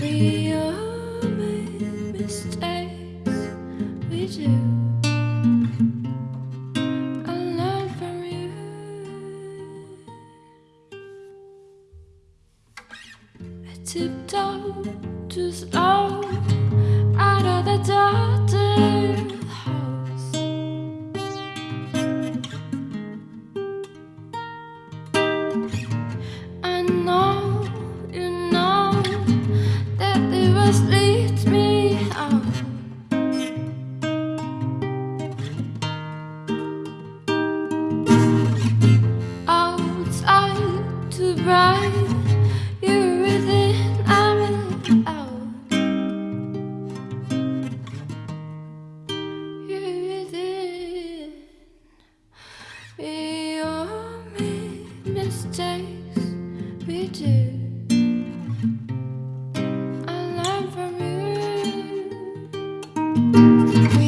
we all make mistakes. We do. I from you. I tiptoe to slow out of the dark. just We